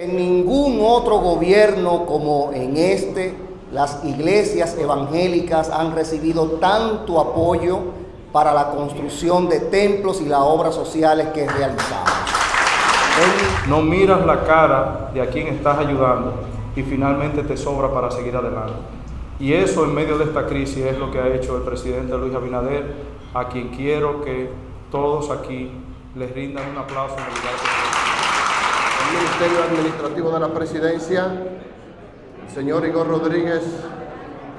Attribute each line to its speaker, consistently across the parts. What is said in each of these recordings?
Speaker 1: En ningún otro gobierno como en este, las iglesias evangélicas han recibido tanto apoyo para la construcción de templos y las obras sociales que realizamos.
Speaker 2: No miras la cara de a quien estás ayudando y finalmente te sobra para seguir adelante. Y eso en medio de esta crisis es lo que ha hecho el presidente Luis Abinader, a quien quiero que todos aquí les rindan un aplauso en el lugar
Speaker 3: El Ministerio Administrativo de la Presidencia, el señor Igor Rodríguez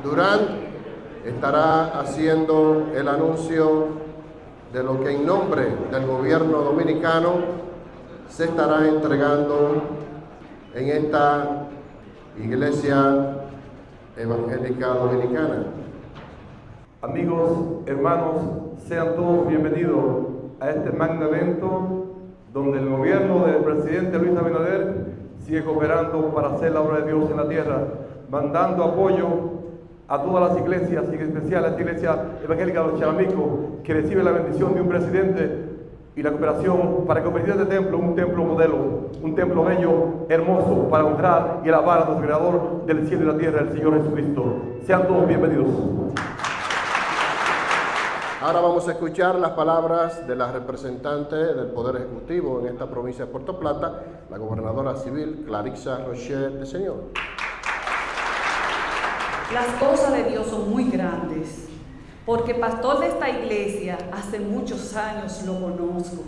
Speaker 3: Durán, estará haciendo el anuncio de lo que en nombre del gobierno dominicano se estará entregando en esta iglesia evangélica dominicana.
Speaker 4: Amigos, hermanos, sean todos bienvenidos a este magno evento donde el gobierno del presidente Luis Abinader sigue cooperando para hacer la obra de Dios en la tierra, mandando apoyo a todas las iglesias y en especial a esta iglesia evangélica de los que recibe la bendición de un presidente y la cooperación para convertir este templo en un templo modelo, un templo bello, hermoso, para honrar y alabar a nuestro Creador del cielo y la tierra, el Señor Jesucristo. Sean todos bienvenidos.
Speaker 3: Ahora vamos a escuchar las palabras de la representante del Poder Ejecutivo en esta provincia de Puerto Plata, la gobernadora civil Clarixa Rocher de Señor.
Speaker 5: Las cosas de Dios son muy grandes, porque pastor de esta iglesia hace muchos años lo conozco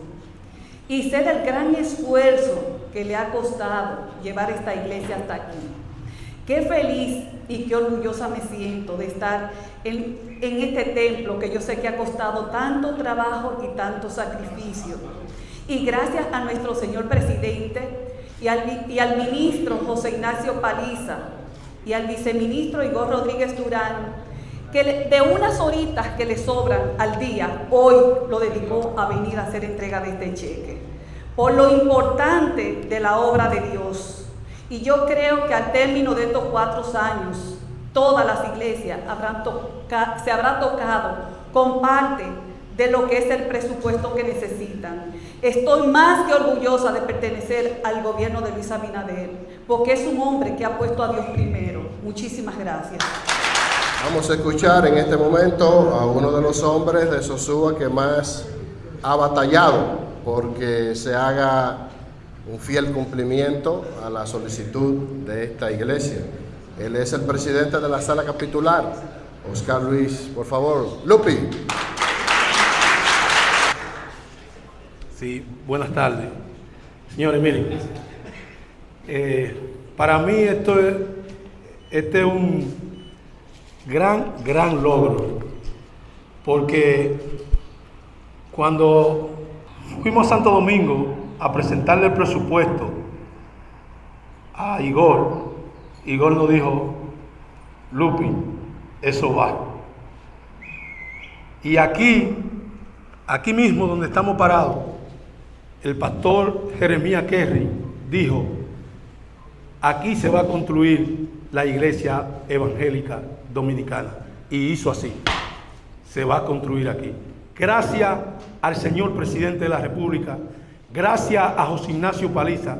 Speaker 5: y sé del gran esfuerzo que le ha costado llevar esta iglesia hasta aquí. Qué feliz y qué orgullosa me siento de estar en, este templo que yo sé que ha costado tanto trabajo y tanto sacrificio. Y gracias a nuestro señor presidente y al, y al ministro José Ignacio Paliza y al viceministro Igor Rodríguez Durán, que de unas horitas que le sobran al día, hoy lo dedicó a venir a hacer entrega de este cheque. Por lo importante de la obra de Dios. Y yo creo que al término de estos cuatro años, todas las iglesias habrán se habrá tocado con parte de lo que es el presupuesto que necesitan. Estoy más que orgullosa de pertenecer al gobierno de Luis Abinader, porque es un hombre que ha puesto a Dios primero. Muchísimas gracias.
Speaker 3: Vamos a escuchar en este momento a uno de los hombres de Sosúa que más ha batallado porque se haga un fiel cumplimiento a la solicitud de esta iglesia. Él es el presidente de la sala capitular, Oscar Luis, por favor. Lupi.
Speaker 6: Sí, buenas tardes. Señores, miren, eh, para mí esto es, este es un gran, gran logro, porque cuando fuimos a Santo Domingo, a presentarle el presupuesto a Igor, Igor nos dijo, Lupi, eso va. Y aquí, aquí mismo donde estamos parados, el pastor Jeremías Kerry dijo, aquí se va a construir la iglesia evangélica dominicana. Y hizo así, se va a construir aquí. Gracias al señor presidente de la República, Gracias a José Ignacio Paliza,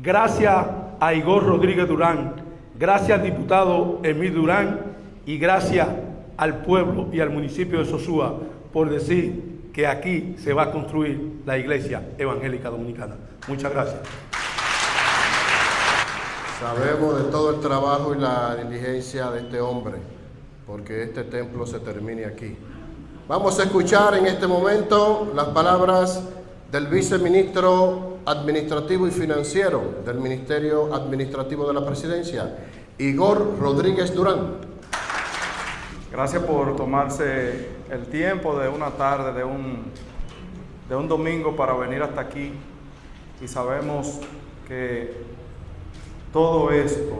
Speaker 6: gracias a Igor Rodríguez Durán, gracias al diputado Emil Durán y gracias al pueblo y al municipio de Sosúa por decir que aquí se va a construir la iglesia evangélica dominicana. Muchas gracias.
Speaker 3: Sabemos de todo el trabajo y la diligencia de este hombre, porque este templo se termine aquí. Vamos a escuchar en este momento las palabras del viceministro administrativo y financiero del Ministerio Administrativo de la Presidencia, Igor Rodríguez Durán.
Speaker 2: Gracias por tomarse el tiempo de una tarde, de un, de un domingo para venir hasta aquí y sabemos que todo esto,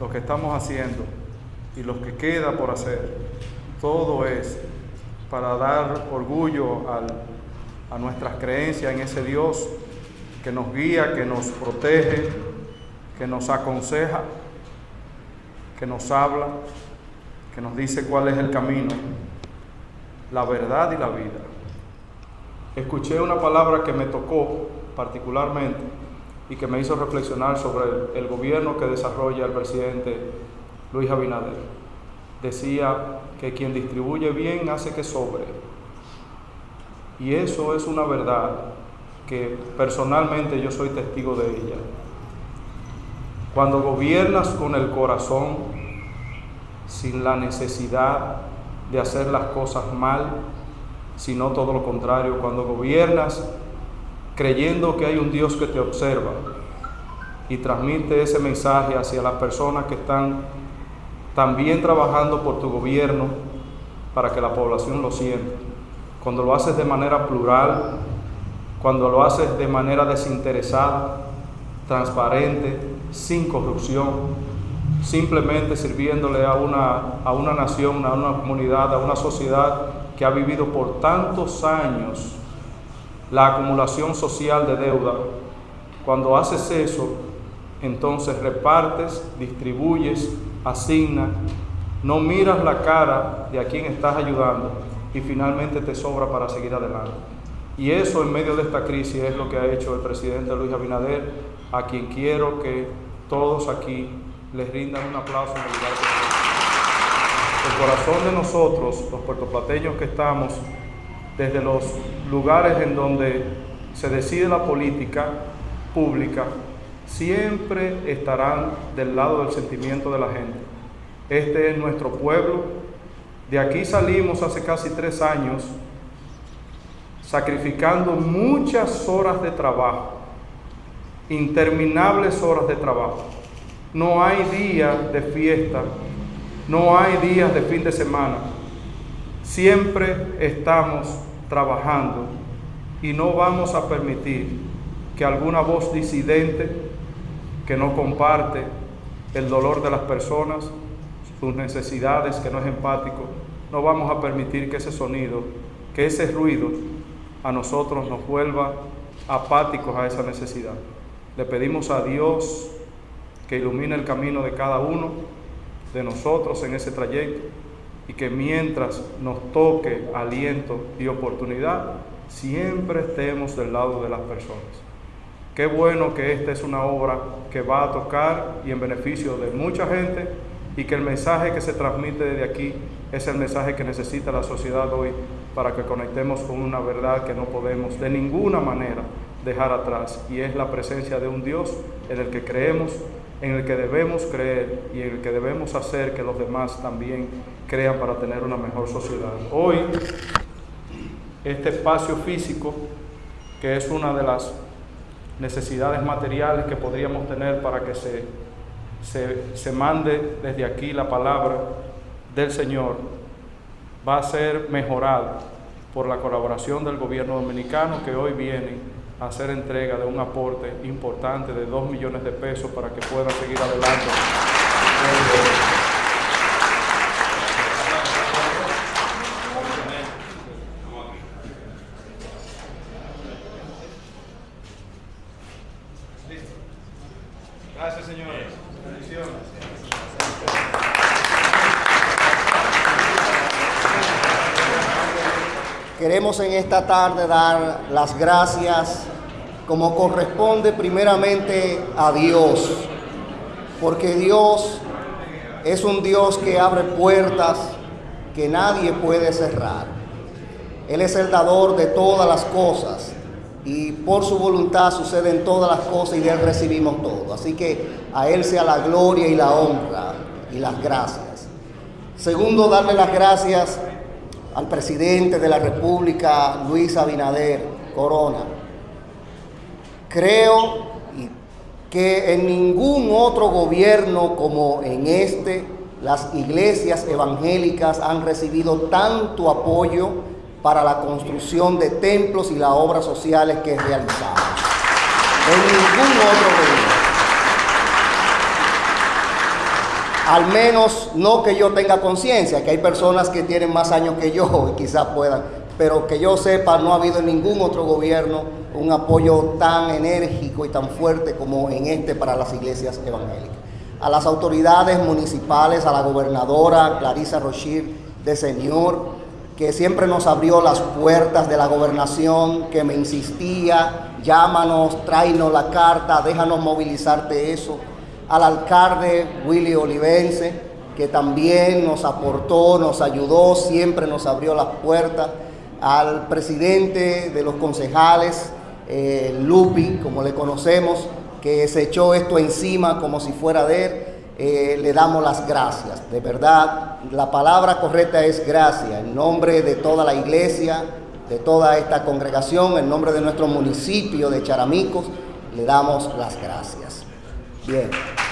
Speaker 2: lo que estamos haciendo y lo que queda por hacer, todo es para dar orgullo al a nuestras creencias en ese Dios que nos guía, que nos protege, que nos aconseja, que nos habla, que nos dice cuál es el camino, la verdad y la vida. Escuché una palabra que me tocó particularmente y que me hizo reflexionar sobre el, gobierno que desarrolla el presidente Luis Abinader. Decía que quien distribuye bien hace que sobre. Y eso es una verdad que personalmente yo soy testigo de ella. Cuando gobiernas con el corazón, sin la necesidad de hacer las cosas mal, sino todo lo contrario, cuando gobiernas creyendo que hay un Dios que te observa y transmite ese mensaje hacia las personas que están también trabajando por tu gobierno para que la población lo sienta. Cuando lo haces de manera plural, cuando lo haces de manera desinteresada, transparente, sin corrupción, simplemente sirviéndole a una, a una nación, a una comunidad, a una sociedad que ha vivido por tantos años la acumulación social de deuda. Cuando haces eso, entonces repartes, distribuyes, asignas, no miras la cara de a quien estás ayudando y finalmente te sobra para seguir adelante. Y eso en medio de esta crisis es lo que ha hecho el presidente Luis Abinader, a quien quiero que todos aquí les rindan un aplauso en el lugar El corazón de nosotros, los puertoplateños que estamos, desde los lugares en donde se decide la política pública, siempre estarán del lado del sentimiento de la gente. Este es nuestro pueblo. De aquí salimos hace casi tres años sacrificando muchas horas de trabajo, interminables horas de trabajo. No hay días de fiesta, no hay días de fin de semana. Siempre estamos trabajando y no vamos a permitir que alguna voz disidente que no comparte el dolor de las personas, sus necesidades, que no es empático, no vamos a permitir que ese sonido, que ese ruido a nosotros nos vuelva apáticos a esa necesidad. Le pedimos a Dios que ilumine el camino de cada uno de nosotros en ese trayecto y que mientras nos toque aliento y oportunidad, siempre estemos del lado de las personas. Qué bueno que esta es una obra que va a tocar y en beneficio de mucha gente y que el mensaje que se transmite desde aquí es el mensaje que necesita la sociedad hoy para que conectemos con una verdad que no podemos de ninguna manera dejar atrás y es la presencia de un Dios en el que creemos, en el que debemos creer y en el que debemos hacer que los demás también crean para tener una mejor sociedad. Hoy, este espacio físico, que es una de las necesidades materiales que podríamos tener para que se, se, se mande desde aquí la palabra del Señor, va a ser mejorado por la colaboración del gobierno dominicano que hoy viene a hacer entrega de un aporte importante de 2 millones de pesos para que pueda seguir adelante. Gracias, señores. Bendiciones.
Speaker 1: Queremos en esta tarde dar las gracias como corresponde primeramente a Dios, porque Dios es un Dios que abre puertas que nadie puede cerrar. Él es el dador de todas las cosas y por su voluntad suceden todas las cosas y de Él recibimos todo. Así que a Él sea la gloria y la honra y las gracias. Segundo, darle las gracias al presidente de la República, Luis Abinader Corona. Creo que en ningún otro gobierno como en este, las iglesias evangélicas han recibido tanto apoyo para la construcción de templos y las obras sociales que realizamos. En ningún otro gobierno. Al menos no que yo tenga conciencia, que hay personas que tienen más años que yo y quizás puedan, pero que yo sepa, no ha habido en ningún otro gobierno un apoyo tan enérgico y tan fuerte como en este para las iglesias evangélicas. A las autoridades municipales, a la gobernadora Clarisa Rochir de Señor, que siempre nos abrió las puertas de la gobernación, que me insistía, llámanos, tráenos la carta, déjanos movilizarte eso. Al alcalde Willy Olivense, que también nos aportó, nos ayudó, siempre nos abrió las puertas. Al presidente de los concejales, eh, Lupi, como le conocemos, que se echó esto encima como si fuera de él. Eh, le damos las gracias. De verdad, la palabra correcta es gracias. En nombre de toda la iglesia, de toda esta congregación, en nombre de nuestro municipio de Charamicos, le damos las gracias. 见。